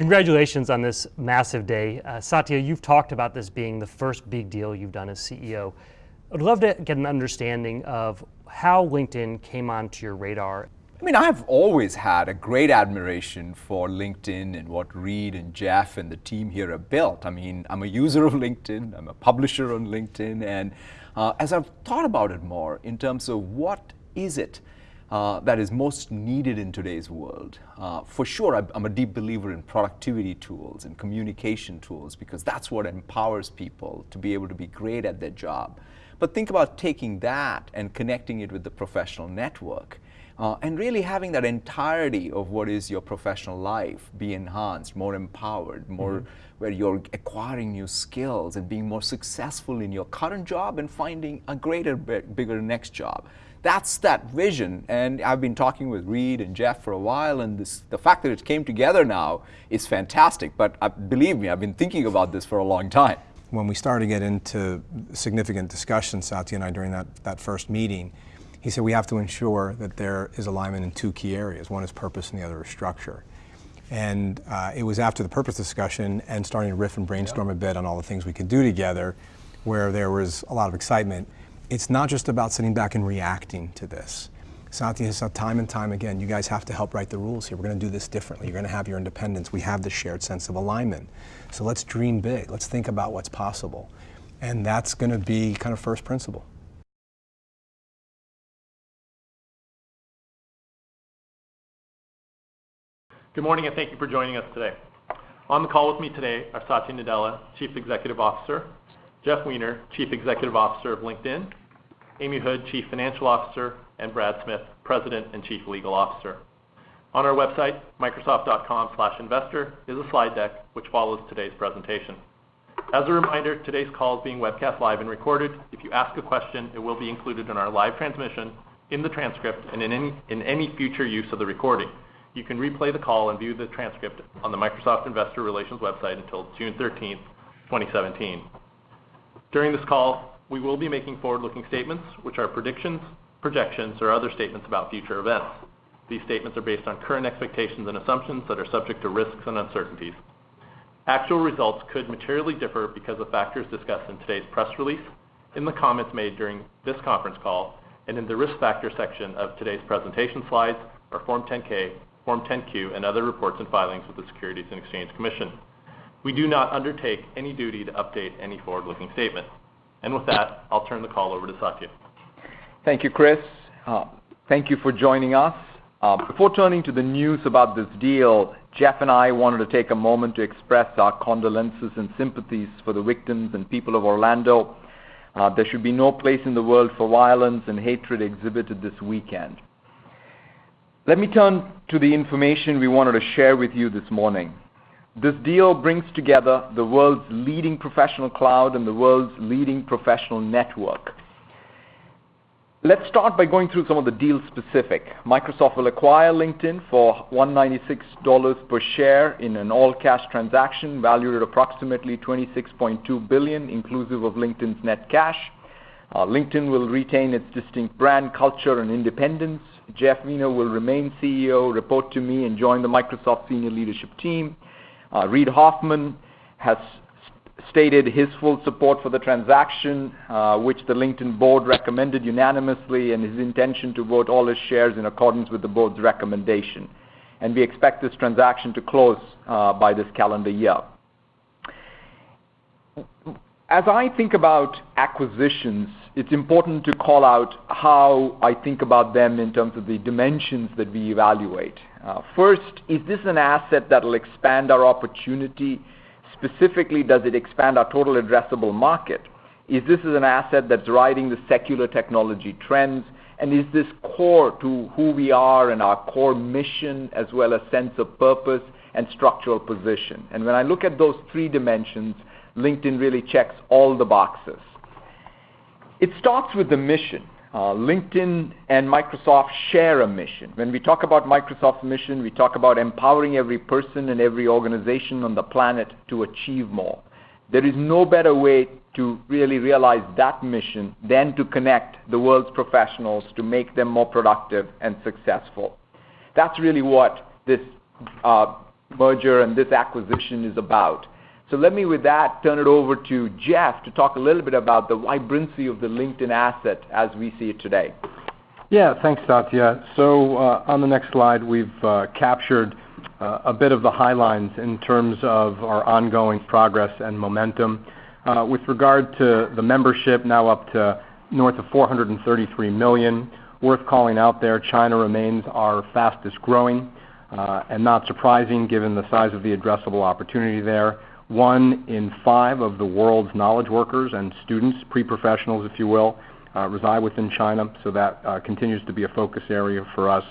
Congratulations on this massive day. Uh, Satya, you've talked about this being the first big deal you've done as CEO. I'd love to get an understanding of how LinkedIn came onto your radar. I mean, I've always had a great admiration for LinkedIn and what Reid and Jeff and the team here have built. I mean, I'm a user of LinkedIn, I'm a publisher on LinkedIn, and uh, as I've thought about it more in terms of what is it uh, that is most needed in today's world. Uh, for sure, I'm a deep believer in productivity tools and communication tools because that's what empowers people to be able to be great at their job. But think about taking that and connecting it with the professional network. Uh, and really having that entirety of what is your professional life be enhanced, more empowered, more mm -hmm. where you're acquiring new skills and being more successful in your current job and finding a greater, bigger next job. That's that vision, and I've been talking with Reid and Jeff for a while, and this, the fact that it came together now is fantastic, but uh, believe me, I've been thinking about this for a long time. When we started to get into significant discussions, Satya and I, during that, that first meeting, he said we have to ensure that there is alignment in two key areas. One is purpose and the other is structure. And uh, it was after the purpose discussion and starting to riff and brainstorm yeah. a bit on all the things we could do together where there was a lot of excitement it's not just about sitting back and reacting to this. Satya has said time and time again, you guys have to help write the rules here. We're going to do this differently. You're going to have your independence. We have the shared sense of alignment. So let's dream big. Let's think about what's possible. And that's going to be kind of first principle. Good morning and thank you for joining us today. On the call with me today are Satya Nadella, Chief Executive Officer, Jeff Weiner, Chief Executive Officer of LinkedIn, Amy Hood, Chief Financial Officer, and Brad Smith, President and Chief Legal Officer. On our website, microsoft.com/investor, is a slide deck which follows today's presentation. As a reminder, today's call is being webcast live and recorded. If you ask a question, it will be included in our live transmission, in the transcript, and in any, in any future use of the recording. You can replay the call and view the transcript on the Microsoft Investor Relations website until June 13, 2017. During this call, we will be making forward-looking statements, which are predictions, projections, or other statements about future events. These statements are based on current expectations and assumptions that are subject to risks and uncertainties. Actual results could materially differ because of factors discussed in today's press release, in the comments made during this conference call, and in the Risk Factors section of today's presentation slides, our Form 10-K, Form 10-Q, and other reports and filings with the Securities and Exchange Commission. We do not undertake any duty to update any forward-looking statement. And with that, I'll turn the call over to Satya. Thank you, Chris. Uh, thank you for joining us. Uh, before turning to the news about this deal, Jeff and I wanted to take a moment to express our condolences and sympathies for the victims and people of Orlando. Uh, there should be no place in the world for violence and hatred exhibited this weekend. Let me turn to the information we wanted to share with you this morning. This deal brings together the world's leading professional cloud and the world's leading professional network. Let's start by going through some of the deal specific. Microsoft will acquire LinkedIn for $196 per share in an all-cash transaction valued at approximately 26.2 billion, inclusive of LinkedIn's net cash. Uh, LinkedIn will retain its distinct brand, culture, and independence. Jeff Weiner will remain CEO, report to me, and join the Microsoft senior leadership team. Uh, Reid Hoffman has stated his full support for the transaction, uh, which the LinkedIn board recommended unanimously, and his intention to vote all his shares in accordance with the board's recommendation. And we expect this transaction to close by this calendar year. As I think about acquisitions, it's important to call out how I think about them in terms of the dimensions that we evaluate. Uh, first, is this an asset that will expand our opportunity? Specifically, does it expand our total addressable market? Is this an asset that's riding the secular technology trends? And is this core to who we are and our core mission as well as sense of purpose and structural position? And when I look at those three dimensions, LinkedIn really checks all the boxes. It starts with the mission. Uh, LinkedIn and Microsoft share a mission. When we talk about Microsoft's mission, we talk about empowering every person and every organization on the planet to achieve more. There is no better way to really realize that mission than to connect the world's professionals to make them more productive and successful. That's really what this uh, merger and this acquisition is about. So let me, with that, turn it over to Jeff to talk a little bit about the vibrancy of the LinkedIn asset as we see it today. Yeah. Thanks, Satya. So uh, on the next slide, we've uh, captured uh, a bit of the highlights in terms of our ongoing progress and momentum. With regard to the membership, now up to north of 433 million. Worth calling out there, China remains our fastest-growing, and not surprising given the size of the addressable opportunity there. One in five of the world's knowledge workers and students, pre-professionals, if you will, uh, reside within China, so that uh, continues to be a focus area for us.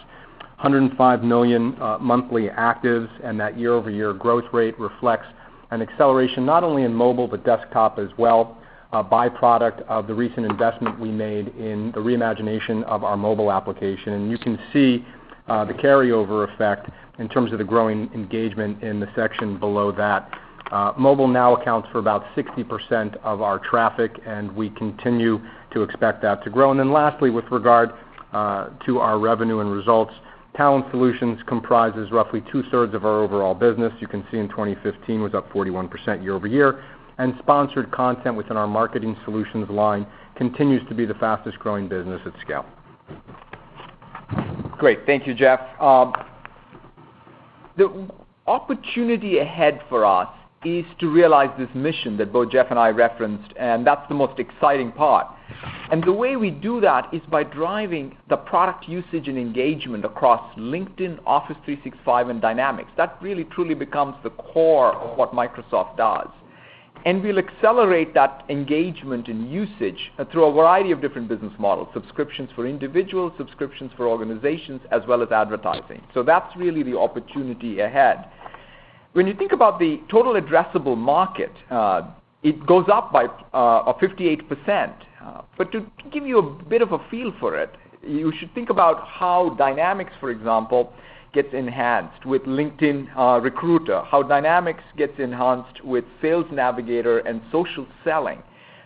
105 million uh, monthly actives, and that year-over-year growth rate reflects an acceleration not only in mobile, but desktop as well, a byproduct of the recent investment we made in the reimagination of our mobile application. And you can see the carryover effect in terms of the growing engagement in the section below that. Uh, mobile now accounts for about 60% of our traffic, and we continue to expect that to grow. And then lastly, with regard uh, to our revenue and results, Talent Solutions comprises roughly two-thirds of our overall business. You can see in 2015 was up 41% year-over-year. And sponsored content within our Marketing Solutions line continues to be the fastest-growing business at scale. Great. Thank you, Jeff. Um, the opportunity ahead for us is to realize this mission that both Jeff and I referenced, and that's the most exciting part. And the way we do that is by driving the product usage and engagement across LinkedIn, Office 365, and Dynamics. That really truly becomes the core of what Microsoft does. And we'll accelerate that engagement and usage uh, through a variety of different business models, subscriptions for individuals, subscriptions for organizations, as well as advertising. So that's really the opportunity ahead. When you think about the total addressable market, uh, it goes up by uh, 58%. Uh but to give you a bit of a feel for it, you should think about how Dynamics, for example, gets enhanced with LinkedIn uh, Recruiter, how Dynamics gets enhanced with Sales Navigator and social selling,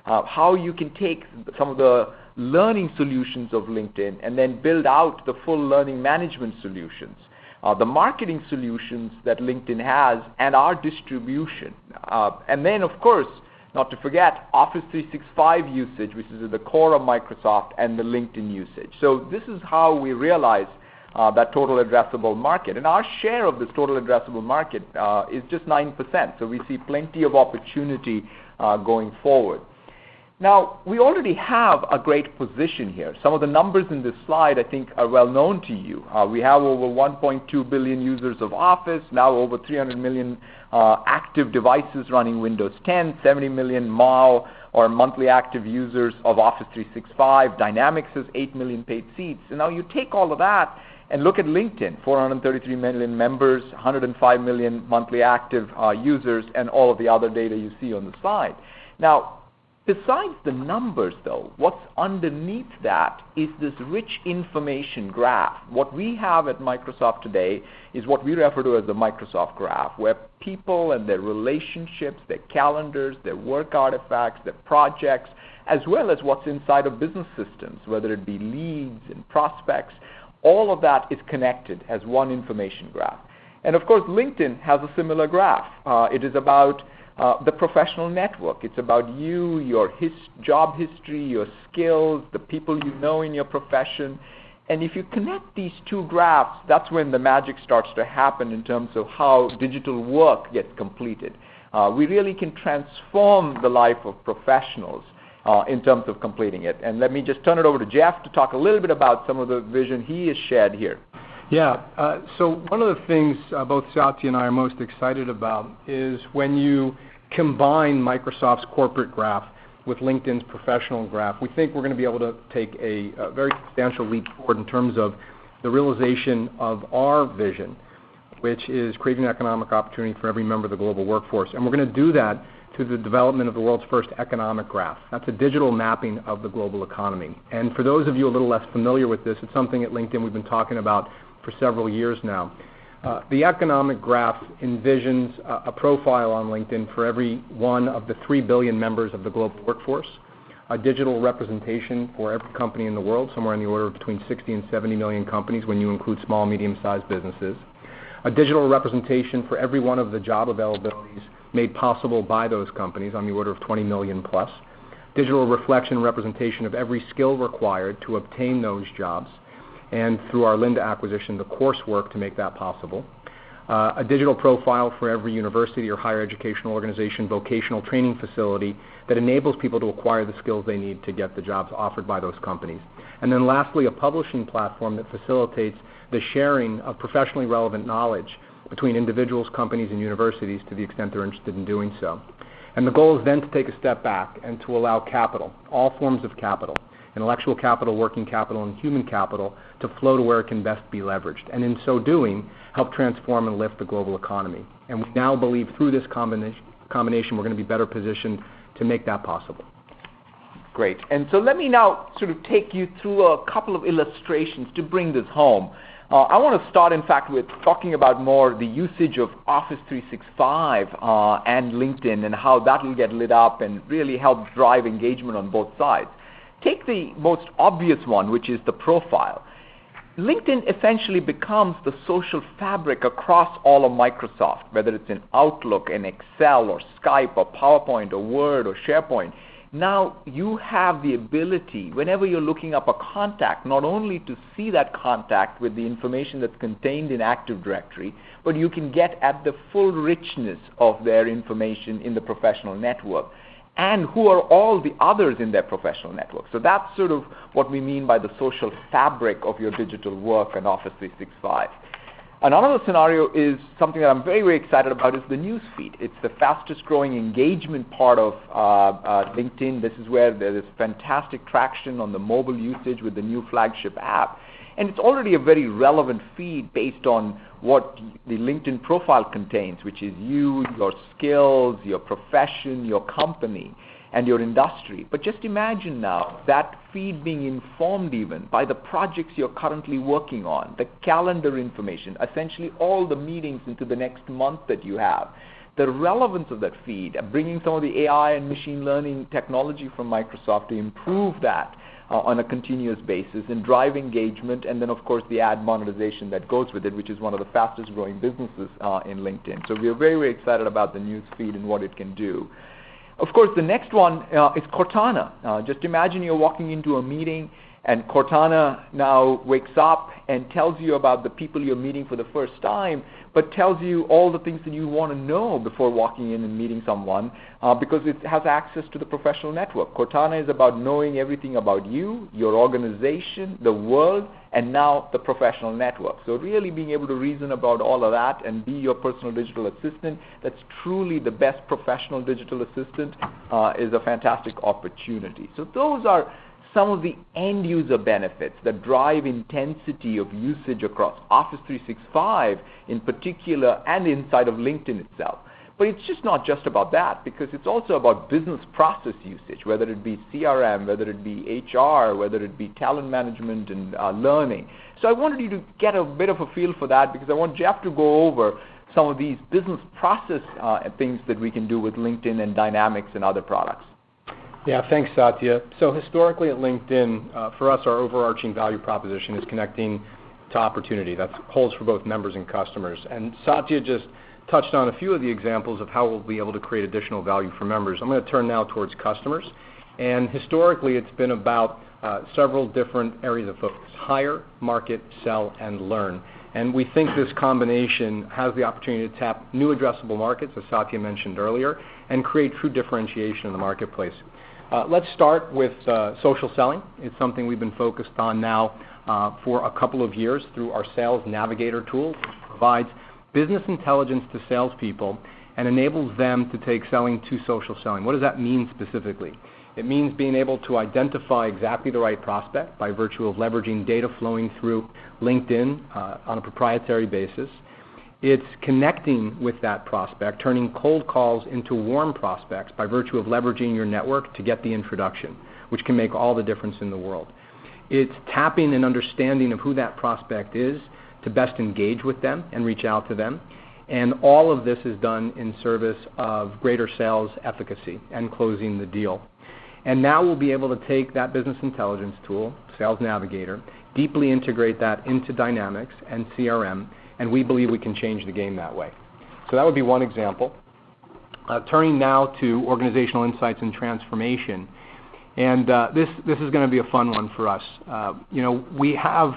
how you can take some of the learning solutions of LinkedIn and then build out the full learning management solutions, Uh, the marketing solutions that LinkedIn has, and our distribution. Uh and then, of course, not to forget Office 365 usage, which is at the core of Microsoft, and the LinkedIn usage. So this is how we realize uh, that total addressable market. And our share of this total addressable market uh, is just 9%, so we see plenty of opportunity going forward. Now, we already have a great position here. Some of the numbers in this slide, I think, are well known to you. Uh, we have over 1.2 billion users of Office, now over 300 million uh, active devices running Windows 10, 70 million MAU or monthly active users of Office 365. Dynamics has 8 million paid seats. And now you take all of that and look at LinkedIn, 433 million members, 105 million monthly active uh, users, and all of the other data you see on the slide. Now, besides the numbers, though, what's underneath that is this rich information graph. What we have at Microsoft today is what we refer to as the Microsoft Graph, where people and their relationships, their calendars, their work artifacts, their projects, as well as what's inside of business systems, whether it be leads and prospects, all of that is connected as one information graph. And of course, LinkedIn has a similar graph. Uh, it is about Uh, the professional network. It's about you, your job history, your skills, the people you know in your profession. And if you connect these two graphs, that's when the magic starts to happen in terms of how digital work gets completed. Uh, we really can transform the life of professionals uh, in terms of completing it. And let me just turn it over to Jeff to talk a little bit about some of the vision he has shared here. Yeah. Uh so one of the things both Satya and I are most excited about is when you combine Microsoft's corporate graph with LinkedIn's professional graph. We think we're going to be able to take a very substantial leap forward in terms of the realization of our vision, which is creating economic opportunity for every member of the global workforce. And we're going to do that through the development of the world's first economic graph. That's a digital mapping of the global economy. And for those of you a little less familiar with this, it's something at LinkedIn we've been talking about for several years now. Uh, the economic graph envisions a profile on LinkedIn for every one of the 3 billion members of the global workforce, a digital representation for every company in the world, somewhere in the order of between 60 and 70 million companies when you include small, medium-sized businesses. a digital representation for every one of the job availabilities made possible by those companies on the order of 20 million plus, digital reflection representation of every skill required to obtain those jobs, and through our Lynda acquisition, the coursework to make that possible. Uh, a digital profile for every university or higher educational organization, vocational training facility that enables people to acquire the skills they need to get the jobs offered by those companies. And then lastly, a publishing platform that facilitates the sharing of professionally relevant knowledge between individuals, companies, and universities to the extent they're interested in doing so. And the goal is then to take a step back and to allow capital, all forms of capital, intellectual capital, working capital, and human capital, to flow to where it can best be leveraged. And in so doing, help transform and lift the global economy. And we now believe through this combination, we're going to be better positioned to make that possible. Great. And so let me now sort of take you through a couple of illustrations to bring this home. Uh, I want to start, in fact, with talking about more the usage of Office 365 uh, and LinkedIn and how that will get lit up and really help drive engagement on both sides. Take the most obvious one, which is the profile. LinkedIn essentially becomes the social fabric across all of Microsoft, whether it's in Outlook, in Excel, or Skype, or PowerPoint, or Word, or SharePoint. Now you have the ability, whenever you're looking up a contact, not only to see that contact with the information that's contained in Active Directory, but you can get at the full richness of their information in the professional network and who are all the others in their professional network. So that's sort of what we mean by the social fabric of your digital work and Office 365. Another scenario is something that I'm very, very excited about is the news feed. It's the fastest growing engagement part of uh, uh, LinkedIn. This is where there is fantastic traction on the mobile usage with the new flagship app. And it's already a very relevant feed based on what the LinkedIn profile contains, which is you, your skills, your profession, your company and your industry. But just imagine now that feed being informed even by the projects you're currently working on, the calendar information, essentially all the meetings into the next month that you have. The relevance of that feed, bringing some of the AI and machine learning technology from Microsoft to improve that on a continuous basis and drive engagement, and then of course the ad monetization that goes with it, which is one of the fastest growing businesses uh, in LinkedIn. So we are very, very excited about the news feed and what it can do. Of course, the next one uh, is Cortana. Uh, just imagine you're walking into a meeting and Cortana now wakes up and tells you about the people you're meeting for the first time, but tells you all the things that you want to know before walking in and meeting someone uh, because it has access to the professional network. Cortana is about knowing everything about you, your organization, the world, and now the professional network. So really being able to reason about all of that and be your personal digital assistant that's truly the best professional digital assistant uh, is a fantastic opportunity. So those are some of the end user benefits that drive intensity of usage across Office 365 in particular and inside of LinkedIn itself. But it's just not just about that because it's also about business process usage, whether it be CRM, whether it be HR, whether it be talent management and uh, learning. So I wanted you to get a bit of a feel for that because I want Jeff to go over some of these business process uh, things that we can do with LinkedIn and Dynamics and other products. Yeah, thanks, Satya. So historically at LinkedIn, uh, for us, our overarching value proposition is connecting to opportunity. That holds for both members and customers. And Satya just touched on a few of the examples of how we'll be able to create additional value for members. I'm going to turn now towards customers. And historically, it's been about uh, several different areas of focus, hire, market, sell, and learn. And we think this combination has the opportunity to tap new addressable markets, as Satya mentioned earlier, and create true differentiation in the marketplace. Uh, let's start with uh, social selling. It's something we've been focused on now uh, for a couple of years through our Sales Navigator tool, which provides business intelligence to salespeople and enables them to take selling to social selling. What does that mean specifically? It means being able to identify exactly the right prospect by virtue of leveraging data flowing through LinkedIn on a proprietary basis. It's connecting with that prospect, turning cold calls into warm prospects by virtue of leveraging your network to get the introduction, which can make all the difference in the world. It's tapping an understanding of who that prospect is to best engage with them and reach out to them. And all of this is done in service of greater sales efficacy and closing the deal. And now we'll be able to take that business intelligence tool, Sales Navigator, deeply integrate that into Dynamics and CRM, and we believe we can change the game that way. So that would be one example. Uh, turning now to organizational insights and transformation. And uh, this, this is going to be a fun one for us. Uh, you know, we have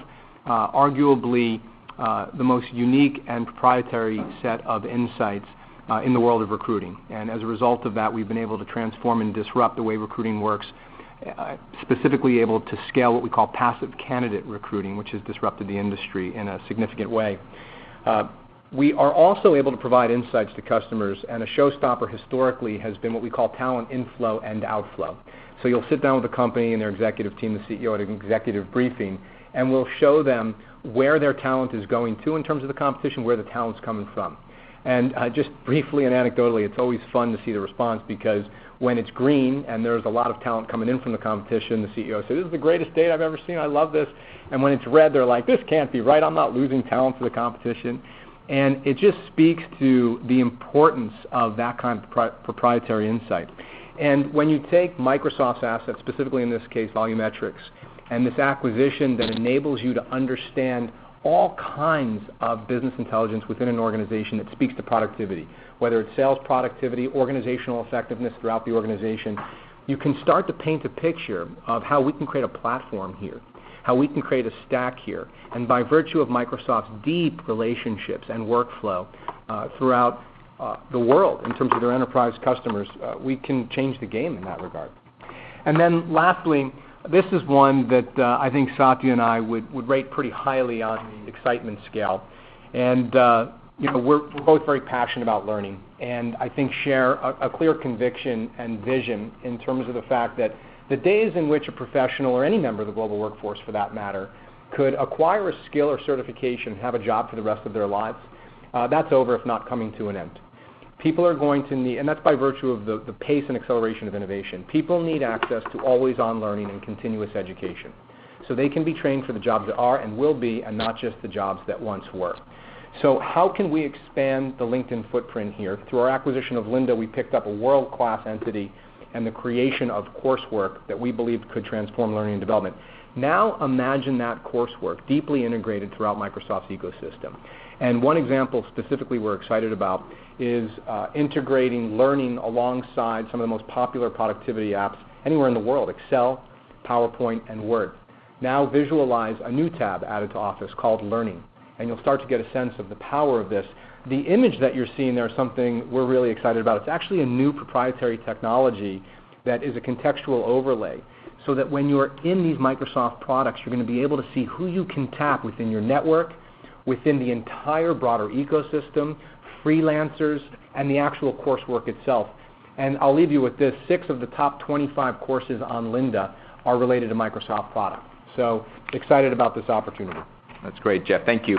arguably the most unique and proprietary set of insights in the world of recruiting. And as a result of that, we've been able to transform and disrupt the way recruiting works, specifically able to scale what we call passive candidate recruiting, which has disrupted the industry in a significant way. Uh, we are also able to provide insights to customers, and a showstopper historically has been what we call talent inflow and outflow. So you'll sit down with a company and their executive team, the CEO, at an executive briefing, and we'll show them where their talent is going to in terms of the competition, where the talent's coming from. And uh, just briefly and anecdotally, it's always fun to see the response because when it's green and there's a lot of talent coming in from the competition, the CEO says, this is the greatest data I've ever seen, I love this. And when it's red, they're like, this can't be right, I'm not losing talent to the competition. And it just speaks to the importance of that kind of pri- proprietary insight. And when you take Microsoft's assets, specifically in this case, VoloMetrix, and this acquisition that enables you to understand all kinds of business intelligence within an organization that speaks to productivity, whether it's sales productivity, organizational effectiveness throughout the organization, you can start to paint a picture of how we can create a platform here, how we can create a stack here. And by virtue of Microsoft's deep relationships and workflow uh, throughout uh, the world in terms of their enterprise customers, uh, we can change the game in that regard. And then lastly, this is one that uh, I think Satya and I would, would rate pretty highly on the excitement scale. And uh, you know, we're, both very passionate about learning, and I think share a, a clear conviction and vision in terms of the fact that the days in which a professional or any member of the global workforce, for that matter, could acquire a skill or certification and have a job for the rest of their lives, uh, that's over if not coming to an end. People are going to need, and that's by virtue of the, the pace and acceleration of innovation. People need access to always on learning and continuous education. So they can be trained for the jobs that are and will be, and not just the jobs that once were. So how can we expand the LinkedIn footprint here? Through our acquisition of Lynda, we picked up a world-class entity and the creation of coursework that we believed could transform learning and development. Now imagine that coursework deeply integrated throughout Microsoft's ecosystem. And one example specifically we're excited about is uh, integrating learning alongside some of the most popular productivity apps anywhere in the world, Excel, PowerPoint, and Word. Now visualize a new tab added to Office called Learning, and you'll start to get a sense of the power of this. The image that you're seeing there is something we're really excited about. It's actually a new proprietary technology that is a contextual overlay so that when you're in these Microsoft products, you're going to be able to see who you can tap within your network, within the entire broader ecosystem, freelancers, and the actual coursework itself. And I'll leave you with this. Six of the top 25 courses on Lynda are related to Microsoft product. So excited about this opportunity. That's great, Jeff. Thank you.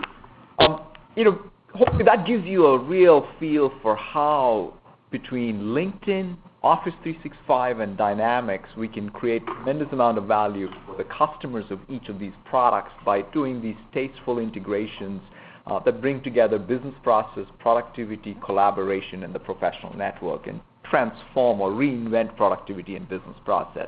Um, you know, hopefully that gives you a real feel for how between LinkedIn, Office 365, and Dynamics, we can create tremendous amount of value for the customers of each of these products by doing these tasteful integrations uh, that bring together business process, productivity, collaboration, and the professional network and transform or reinvent productivity and business process.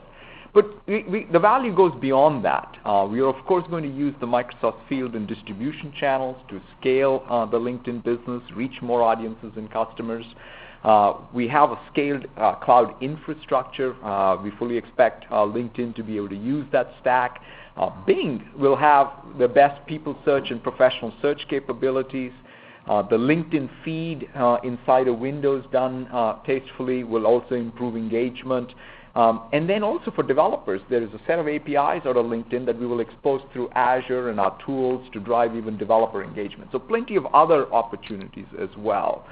The value goes beyond that. Uh, we are, of course, going to use the Microsoft field and distribution channels to scale uh, the LinkedIn business, reach more audiences and customers. Uh, we have a scaled uh, cloud infrastructure. Uh, we fully expect LinkedIn to be able to use that stack. Bing will have the best people search and professional search capabilities. The LinkedIn feed inside of Windows done tastefully will also improve engagement. Um, and then also for developers, there is a set of APIs out of LinkedIn that we will expose through Azure and our tools to drive even developer engagement. So plenty of other opportunities as well.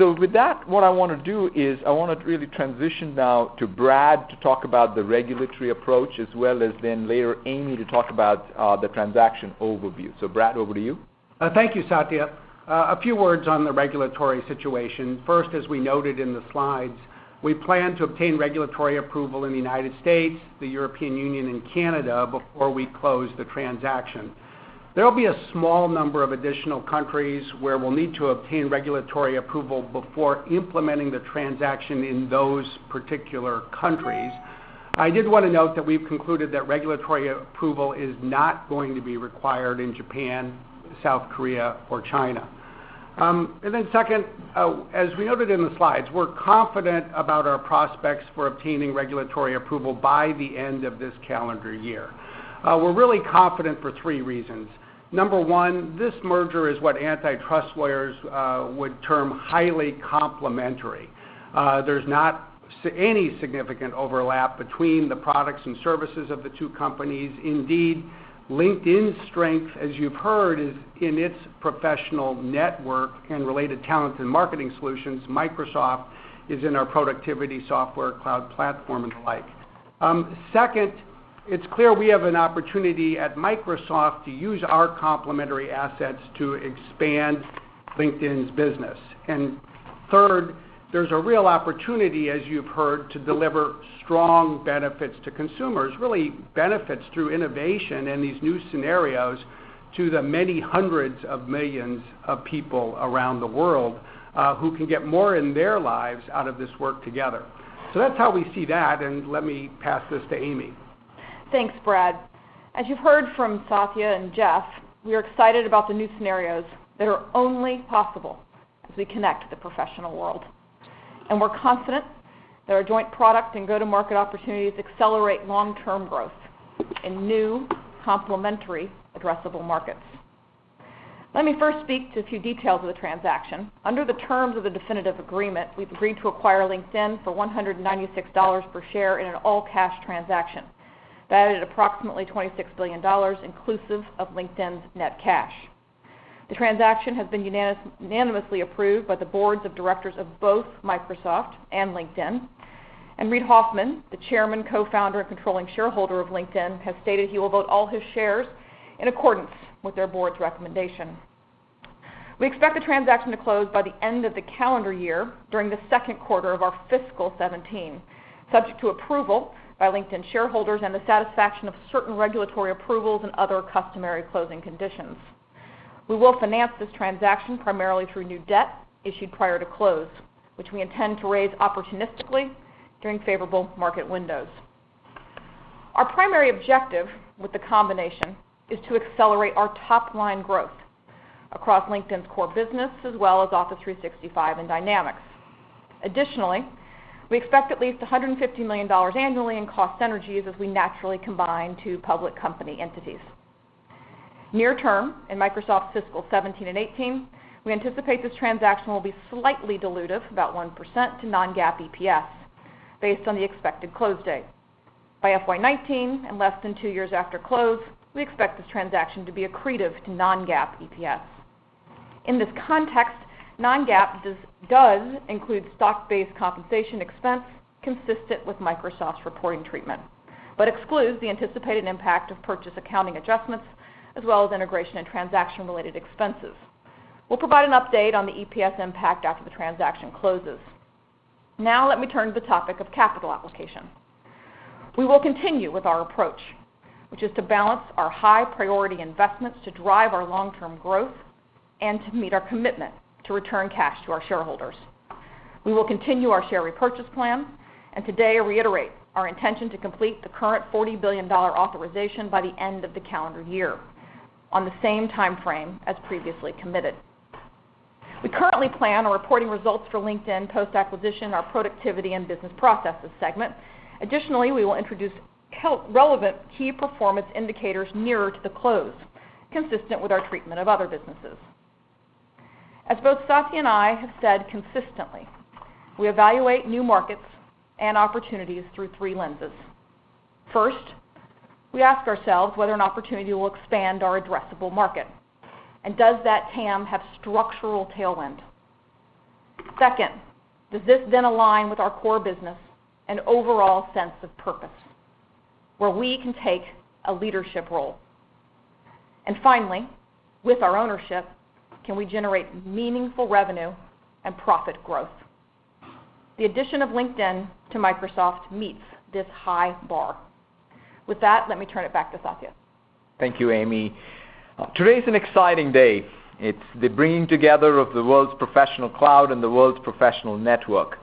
So with that, what I want to do is I want to really transition now to Brad to talk about the regulatory approach, as well as then later Amy to talk about uh, the transaction overview. So Brad, over to you. Uh, thank you, Satya. Uh, a few words on the regulatory situation. First, as we noted in the slides, we plan to obtain regulatory approval in the United States, the European Union, and Canada before we close the transaction. There will be a small number of additional countries where we'll need to obtain regulatory approval before implementing the transaction in those particular countries. I did want to note that we've concluded that regulatory approval is not going to be required in Japan, South Korea or China. Um, then Second, uh, as we noted in the slides, we're confident about our prospects for obtaining regulatory approval by the end of this calendar year. Uh, we're really confident for three reasons. Number one, this merger is what antitrust lawyers uh, would term highly complementary. Uh, there's not any significant overlap between the products and services of the two companies. Indeed, LinkedIn's strength, as you've heard, is in its professional network and related talent and marketing solutions. Microsoft is in our productivity software, cloud platform, and the like. Um, second, it's clear we have an opportunity at Microsoft to use our complementary assets to expand LinkedIn's business. Third, there's a real opportunity, as you've heard, to deliver strong benefits to consumers, really benefits through innovation in these new scenarios to the many hundreds of millions of people around the world, uh, who can get more in their lives out of this work together. So that's how we see that, and let me pass this to Amy. Thanks, Brad. As you've heard from Satya and Jeff, we are excited about the new scenarios that are only possible as we connect the professional world. And we're confident that our joint product and go-to-market opportunities accelerate long-term growth in new complementary addressable markets. Let me first speak to a few details of the transaction. Under the terms of the definitive agreement, we've agreed to acquire LinkedIn for $196 per share in an all-cash transaction, valued at approximately $26 billion, inclusive of LinkedIn's net cash. The transaction has been unanimously approved by the boards of directors of both Microsoft and LinkedIn. And Reid Hoffman, the chairman, co-founder, and controlling shareholder of LinkedIn, has stated he will vote all his shares in accordance with their board's recommendation. We expect the transaction to close by the end of the calendar year during the second quarter of our fiscal 2017, subject to approval by LinkedIn shareholders and the satisfaction of certain regulatory approvals and other customary closing conditions. We will finance this transaction primarily through new debt issued prior to close, which we intend to raise opportunistically during favorable market windows. Our primary objective with the combination is to accelerate our top-line growth across LinkedIn's core business, as well as Office 365 and Dynamics. Additionally, we expect at least $150 million annually in cost synergies as we naturally combine two public company entities. Near term, in Microsoft's fiscal 2017 and 2018, we anticipate this transaction will be slightly dilutive, about 1%, to non-GAAP EPS based on the expected close date. By FY 2019, and less than two years after close, we expect this transaction to be accretive to non-GAAP EPS. In this context, non-GAAP does include stock-based compensation expense consistent with Microsoft's reporting treatment, but excludes the anticipated impact of purchase accounting adjustments, as well as integration and transaction-related expenses. We'll provide an update on the EPS impact after the transaction closes. Now let me turn to the topic of capital application. We will continue with our approach, which is to balance our high-priority investments to drive our long-term growth and to meet our commitment to return cash to our shareholders. We will continue our share repurchase plan, and today reiterate our intention to complete the current $40 billion authorization by the end of the calendar year on the same timeframe as previously committed. We currently plan on reporting results for LinkedIn post-acquisition, our productivity and business processes segment. Additionally, we will introduce relevant key performance indicators nearer to the close, consistent with our treatment of other businesses. As both Satya and I have said consistently, we evaluate new markets and opportunities through three lenses. First, we ask ourselves whether an opportunity will expand our addressable market, and does that TAM have structural tailwind? Second, does this then align with our core business and overall sense of purpose, where we can take a leadership role? And finally, with our ownership, can we generate meaningful revenue and profit growth? The addition of LinkedIn to Microsoft meets this high bar. With that, let me turn it back to Satya. Thank you, Amy. Uh, today is an exciting day. It's the bringing together of the world's professional cloud and the world's professional network.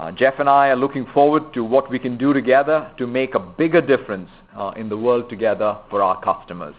Uh, Jeff and I are looking forward to what we can do together to make a bigger difference uh, in the world together for our customers.